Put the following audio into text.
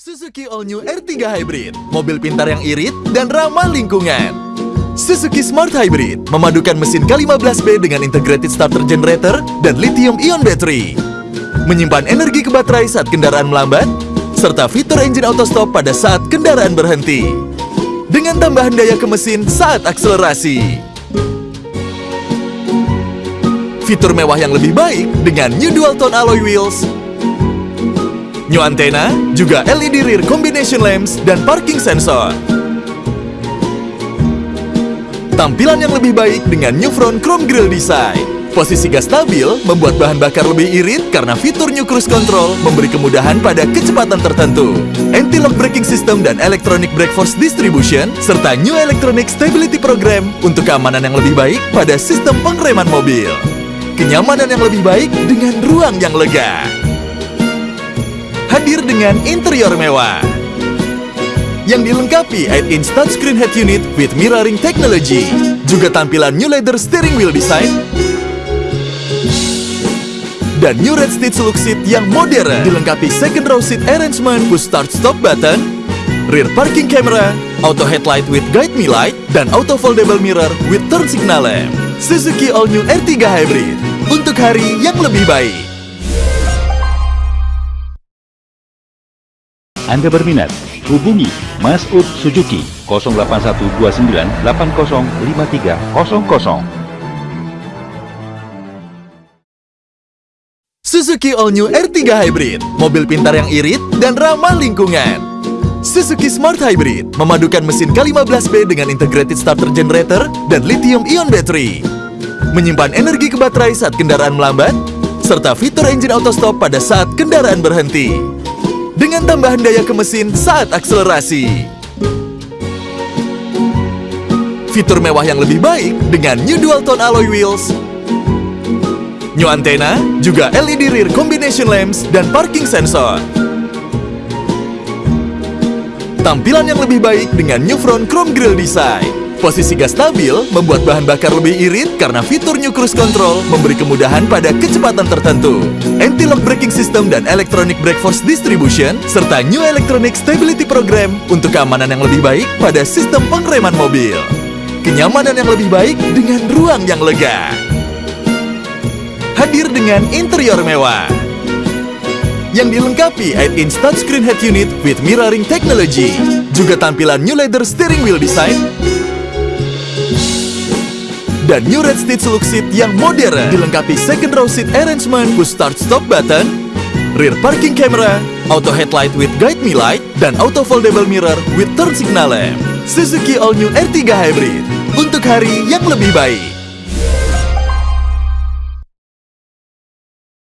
Suzuki All New R3 Hybrid, mobil pintar yang irit dan ramah lingkungan. Suzuki Smart Hybrid memadukan mesin K15B dengan integrated starter generator dan lithium-ion battery. Menyimpan energi ke baterai saat kendaraan melambat, serta fitur engine auto stop pada saat kendaraan berhenti. Dengan tambahan daya ke mesin saat akselerasi. Fitur mewah yang lebih baik dengan new dual tone alloy wheels New antena, juga LED rear combination lamps, dan parking sensor. Tampilan yang lebih baik dengan new front chrome grille design. Posisi gas stabil membuat bahan bakar lebih irit karena fitur New Cruise Control memberi kemudahan pada kecepatan tertentu. Anti-lock braking system dan electronic brake force distribution, serta New Electronic Stability Program untuk keamanan yang lebih baik pada sistem pengereman mobil. Kenyamanan yang lebih baik dengan ruang yang lega hadir dengan interior mewah yang dilengkapi 8-inch touchscreen head unit with mirroring technology. Juga tampilan new leather steering wheel design dan new red stitch look seat yang modern dilengkapi second row seat arrangement push start stop button, rear parking camera, auto headlight with guide me light, dan auto foldable mirror with turn signal lamp. Suzuki All New R3 Hybrid untuk hari yang lebih baik. Anda berminat? Hubungi Mas Ud Suzuki 081298053000. Suzuki All New R3 Hybrid, mobil pintar yang irit dan ramah lingkungan. Suzuki Smart Hybrid memadukan mesin K15B dengan integrated starter generator dan lithium-ion battery. Menyimpan energi ke baterai saat kendaraan melambat, serta fitur engine auto stop pada saat kendaraan berhenti dengan tambahan daya ke mesin saat akselerasi. Fitur mewah yang lebih baik dengan new dual tone alloy wheels, new antena, juga LED rear combination lamps, dan parking sensor. Tampilan yang lebih baik dengan new front chrome grille design. Posisi gas stabil membuat bahan bakar lebih irit karena fitur New Cruise Control memberi kemudahan pada kecepatan tertentu. Anti-lock braking system dan electronic brake force distribution, serta New Electronic Stability Program untuk keamanan yang lebih baik pada sistem pengereman mobil. Kenyamanan yang lebih baik dengan ruang yang lega. Hadir dengan interior mewah yang dilengkapi 8-inch touchscreen head unit with mirroring technology. Juga tampilan new leather steering wheel design dan new red stitch look seat yang modern dilengkapi second row seat arrangement push start stop button, rear parking camera, auto headlight with guide me light, dan auto foldable mirror with turn signal lamp. Suzuki All New R3 Hybrid untuk hari yang lebih baik.